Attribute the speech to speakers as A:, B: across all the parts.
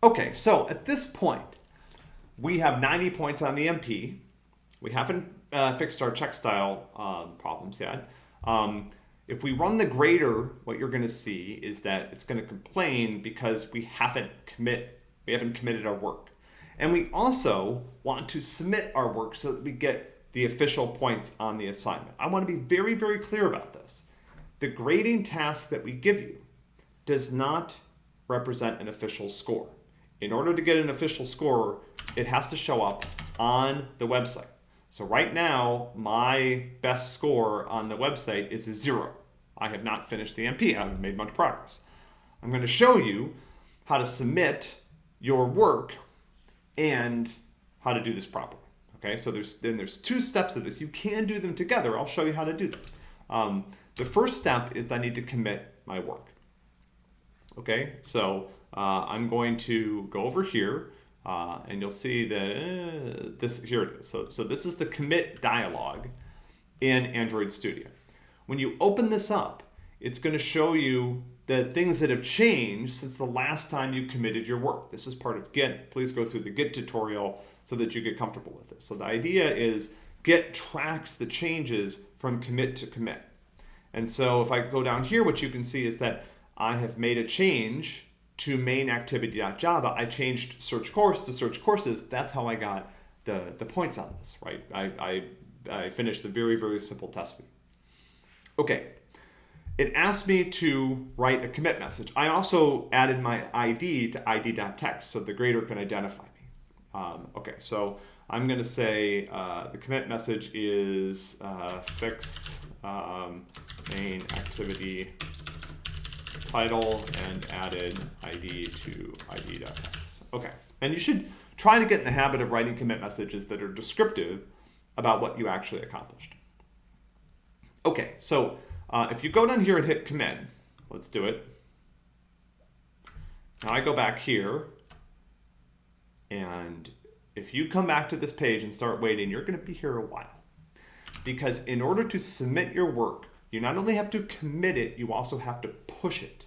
A: Okay, so at this point, we have 90 points on the MP. We haven't uh, fixed our checkstyle um, problems yet. Um, if we run the grader, what you're going to see is that it's going to complain because we haven't commit, we haven't committed our work. And we also want to submit our work so that we get the official points on the assignment. I want to be very, very clear about this. The grading task that we give you does not represent an official score. In order to get an official score, it has to show up on the website. So right now, my best score on the website is a zero. I have not finished the MP. I haven't made much progress. I'm going to show you how to submit your work and how to do this properly. Okay, so there's then there's two steps of this. You can do them together. I'll show you how to do them. Um, the first step is that I need to commit my work. Okay, so uh, I'm going to go over here uh, and you'll see that uh, this, here it is. So, so this is the commit dialog in Android Studio. When you open this up, it's going to show you the things that have changed since the last time you committed your work. This is part of Git. Please go through the Git tutorial so that you get comfortable with this. So the idea is Git tracks the changes from commit to commit. And so if I go down here, what you can see is that I have made a change to main activity.java, I changed search course to search courses. That's how I got the, the points on this, right? I, I, I finished the very, very simple test. Okay, it asked me to write a commit message. I also added my ID to id.text so the grader can identify me. Um, okay, so I'm going to say uh, the commit message is uh, fixed um, main activity title and added ID to ID.text. Okay, and you should try to get in the habit of writing commit messages that are descriptive about what you actually accomplished. Okay, so uh, if you go down here and hit commit, let's do it. Now I go back here, and if you come back to this page and start waiting, you're going to be here a while. Because in order to submit your work, you not only have to commit it, you also have to push it.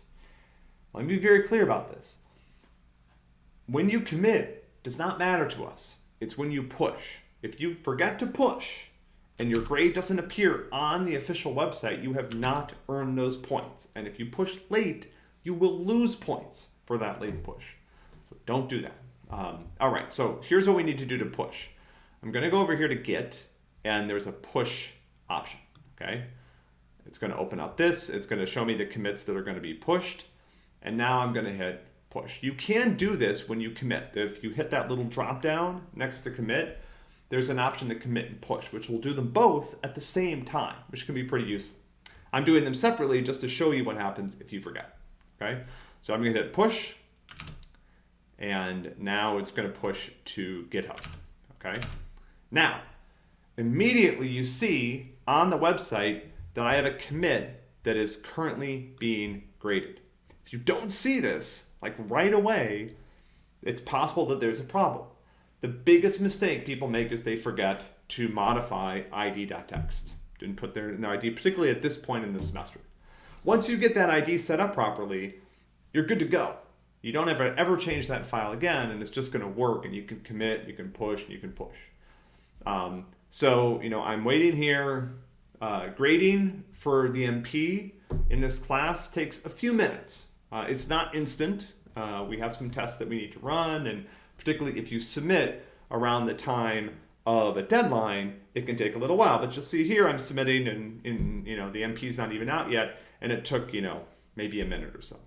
A: Let me be very clear about this. When you commit does not matter to us. It's when you push. If you forget to push and your grade doesn't appear on the official website, you have not earned those points. And if you push late, you will lose points for that late push. So don't do that. Um, all right, so here's what we need to do to push. I'm gonna go over here to Git, and there's a push option, okay? It's going to open up this. It's going to show me the commits that are going to be pushed. And now I'm going to hit push. You can do this when you commit. If you hit that little drop down next to commit, there's an option to commit and push, which will do them both at the same time, which can be pretty useful. I'm doing them separately just to show you what happens if you forget. Okay, so I'm going to hit push, and now it's going to push to GitHub. Okay, now immediately you see on the website that I have a commit that is currently being graded. If you don't see this, like right away, it's possible that there's a problem. The biggest mistake people make is they forget to modify id.text. Didn't put their, their ID, particularly at this point in the semester. Once you get that ID set up properly, you're good to go. You don't ever ever change that file again, and it's just going to work. And you can commit, you can push, and you can push. Um, so you know, I'm waiting here. Uh, grading for the MP in this class takes a few minutes. Uh, it's not instant. Uh, we have some tests that we need to run, and particularly if you submit around the time of a deadline, it can take a little while. But you'll see here I'm submitting, and in you know the MP is not even out yet, and it took you know maybe a minute or so.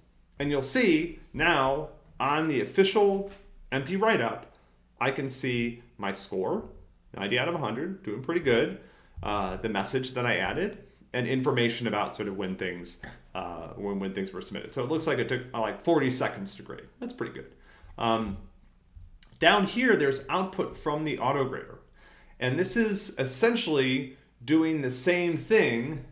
A: And you'll see now on the official MP write-up, I can see my score, 90 out of 100, doing pretty good uh, the message that I added and information about sort of when things uh, when, when things were submitted. So it looks like it took uh, like 40 seconds to grade. That's pretty good. Um, down here, there's output from the auto grader. And this is essentially doing the same thing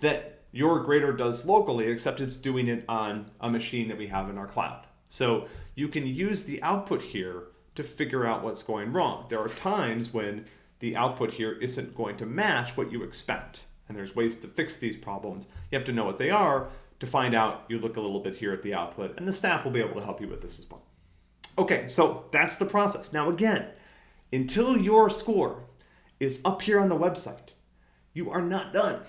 A: that your grader does locally, except it's doing it on a machine that we have in our cloud. So you can use the output here to figure out what's going wrong. There are times when the output here isn't going to match what you expect. And there's ways to fix these problems. You have to know what they are. To find out, you look a little bit here at the output, and the staff will be able to help you with this as well. Okay, so that's the process. Now, again, until your score is up here on the website, you are not done.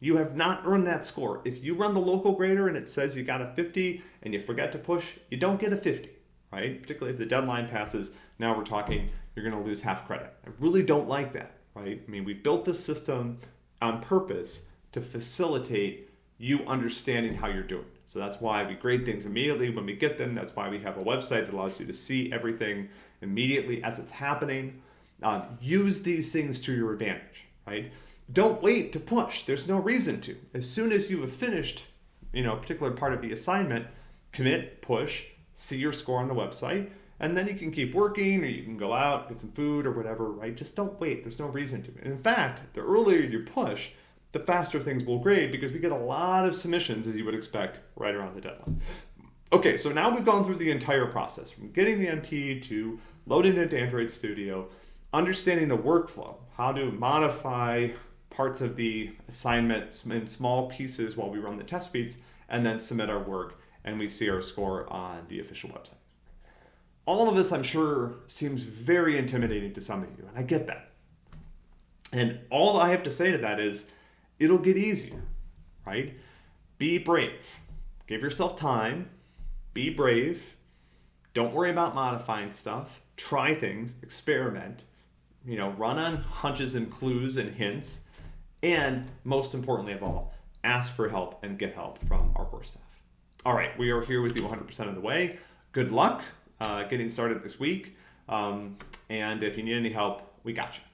A: You have not earned that score. If you run the local grader and it says you got a 50 and you forget to push, you don't get a 50, right? Particularly if the deadline passes, now we're talking you're going to lose half credit. I really don't like that, right? I mean, we've built this system on purpose to facilitate you understanding how you're doing. So that's why we grade things immediately when we get them. That's why we have a website that allows you to see everything immediately as it's happening. Um, use these things to your advantage, right? Don't wait to push. There's no reason to. As soon as you have finished, you know, a particular part of the assignment, commit, push, see your score on the website, and then you can keep working or you can go out, get some food or whatever, right? Just don't wait. There's no reason to. And in fact, the earlier you push, the faster things will grade because we get a lot of submissions as you would expect right around the deadline. Okay, so now we've gone through the entire process from getting the MP to loading it into Android Studio, understanding the workflow, how to modify parts of the assignments in small pieces while we run the test suites, and then submit our work, and we see our score on the official website. All of this, I'm sure, seems very intimidating to some of you, and I get that. And all I have to say to that is, it'll get easier, right? Be brave. Give yourself time. Be brave. Don't worry about modifying stuff. Try things, experiment, you know, run on hunches and clues and hints. And most importantly of all, ask for help and get help from our core staff. All right, we are here with you 100% of the way. Good luck uh, getting started this week. Um, and if you need any help, we got you.